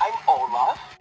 I'm Olaf.